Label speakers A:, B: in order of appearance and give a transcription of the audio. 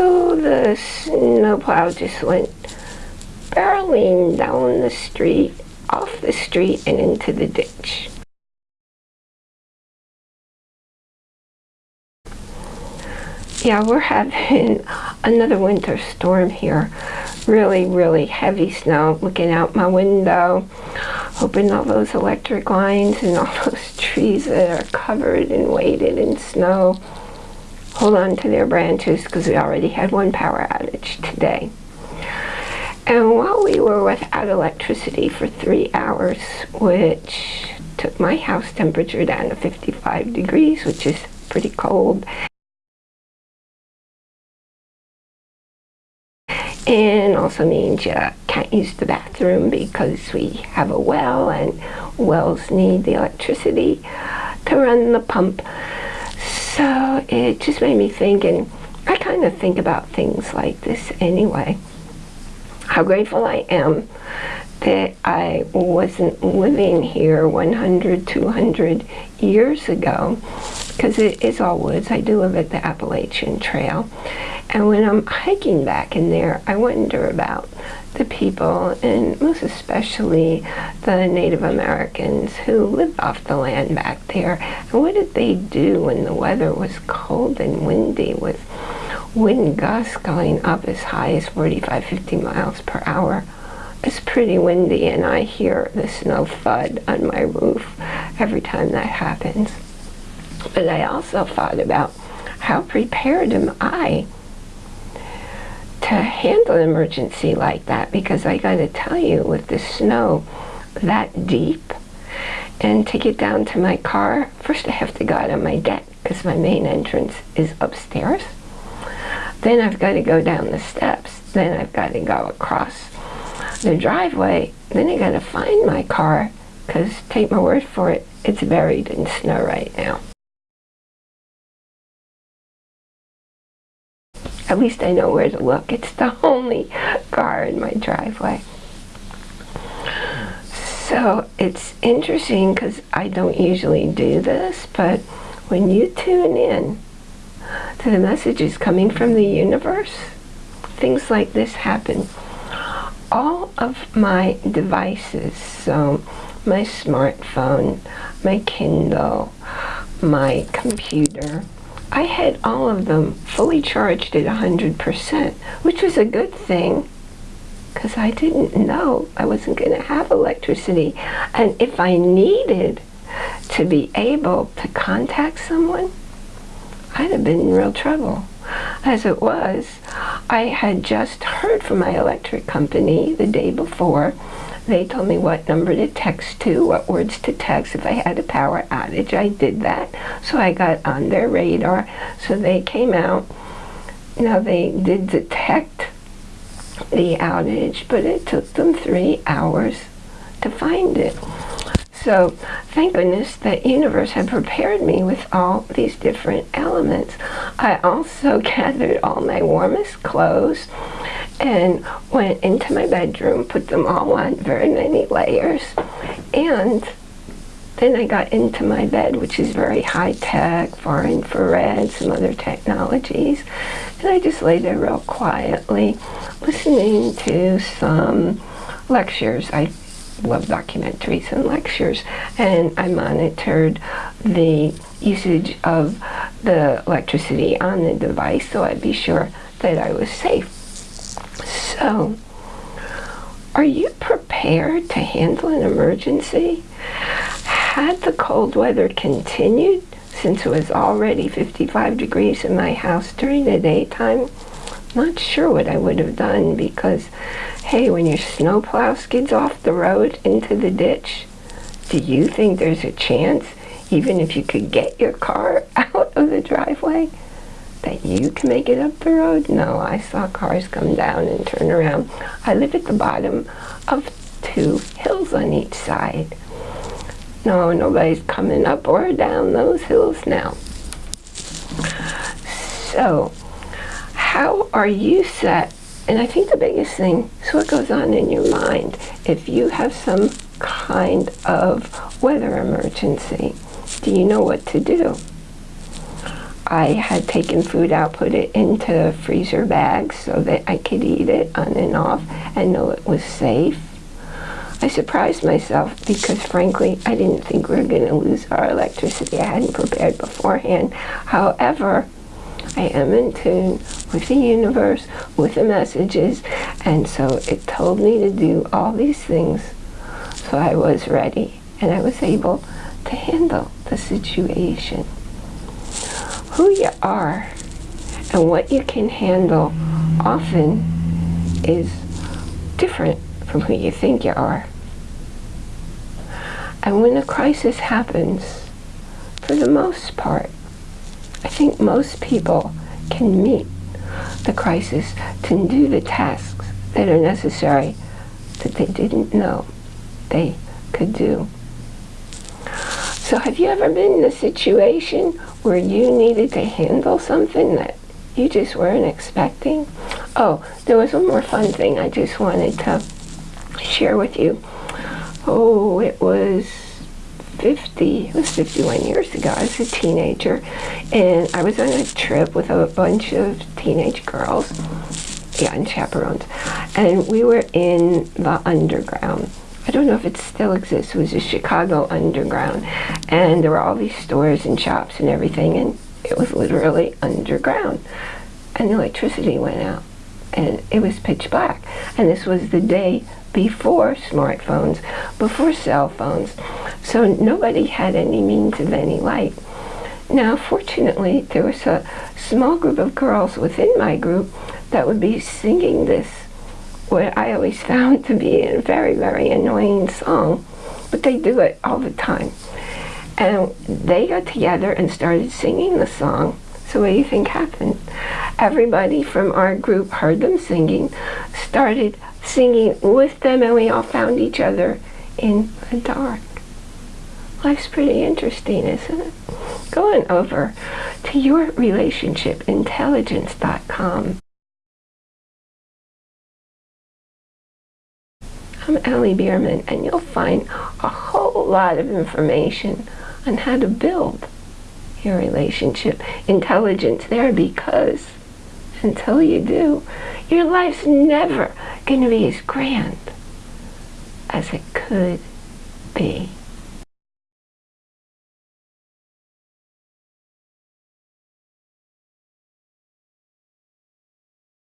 A: So the snowplow just went barreling down the street, off the street, and into the ditch. Yeah, we're having another winter storm here. Really, really heavy snow. Looking out my window, hoping all those electric lines and all those trees that are covered and weighted in snow hold on to their branches because we already had one power outage today. And while we were without electricity for three hours, which took my house temperature down to 55 degrees, which is pretty cold, and also means you can't use the bathroom because we have a well and wells need the electricity to run the pump. So it just made me think, and I kind of think about things like this anyway. How grateful I am that I wasn't living here 100, 200 years ago because it is all woods. I do live at the Appalachian Trail and when I'm hiking back in there, I wonder about the people, and most especially the Native Americans who lived off the land back there. And what did they do when the weather was cold and windy with wind gusts going up as high as 45, 50 miles per hour? It's pretty windy and I hear the snow thud on my roof every time that happens. But I also thought about how prepared am I to handle an emergency like that because I got to tell you with the snow that deep and to get down to my car first I have to go out on my deck because my main entrance is upstairs. Then I've got to go down the steps then I've got to go across the driveway then I got to find my car because take my word for it it's buried in snow right now At least I know where to look. It's the only car in my driveway. So it's interesting because I don't usually do this, but when you tune in to the messages coming from the universe, things like this happen. All of my devices, so my smartphone, my Kindle, my computer, I had all of them fully charged at 100%, which was a good thing because I didn't know I wasn't going to have electricity. And if I needed to be able to contact someone, I'd have been in real trouble. As it was, I had just heard from my electric company the day before they told me what number to text to, what words to text. If I had a power outage, I did that. So I got on their radar. So they came out. Now they did detect the outage, but it took them three hours to find it. So thank goodness the universe had prepared me with all these different elements. I also gathered all my warmest clothes and went into my bedroom, put them all on, very many layers, and then I got into my bed, which is very high-tech, far infrared, some other technologies, and I just lay there real quietly, listening to some lectures. I love documentaries and lectures, and I monitored the usage of the electricity on the device so I'd be sure that I was safe. So, are you prepared to handle an emergency? Had the cold weather continued, since it was already 55 degrees in my house during the daytime, not sure what I would have done because, hey, when your snowplow skids off the road into the ditch, do you think there's a chance, even if you could get your car out of the driveway, that you can make it up the road? No, I saw cars come down and turn around. I live at the bottom of two hills on each side. No, nobody's coming up or down those hills now. So, how are you set? And I think the biggest thing is what goes on in your mind. If you have some kind of weather emergency, do you know what to do? I had taken food out, put it into freezer bags so that I could eat it on and off and know it was safe. I surprised myself because frankly I didn't think we were going to lose our electricity. I hadn't prepared beforehand. However, I am in tune with the universe, with the messages, and so it told me to do all these things. So I was ready and I was able to handle the situation. Who you are and what you can handle often is different from who you think you are. And when a crisis happens, for the most part, I think most people can meet the crisis to do the tasks that are necessary that they didn't know they could do. So have you ever been in a situation where you needed to handle something that you just weren't expecting? Oh, there was one more fun thing I just wanted to share with you. Oh, it was 50, it was 51 years ago. I was a teenager and I was on a trip with a bunch of teenage girls, yeah, and chaperones. And we were in the underground. I don't know if it still exists. It was a Chicago underground. And there were all these stores and shops and everything and it was literally underground. And the electricity went out and it was pitch black. And this was the day before smartphones, before cell phones. So nobody had any means of any light. Now, fortunately, there was a small group of girls within my group that would be singing this, what I always found to be a very, very annoying song, but they do it all the time. And they got together and started singing the song. So what do you think happened? Everybody from our group heard them singing, started singing with them, and we all found each other in the dark. Life's pretty interesting, isn't it? Going over to yourrelationshipintelligence.com. I'm Allie Bierman, and you'll find a whole lot of information on how to build your relationship intelligence there because until you do, your life's never going to be as grand as it could be.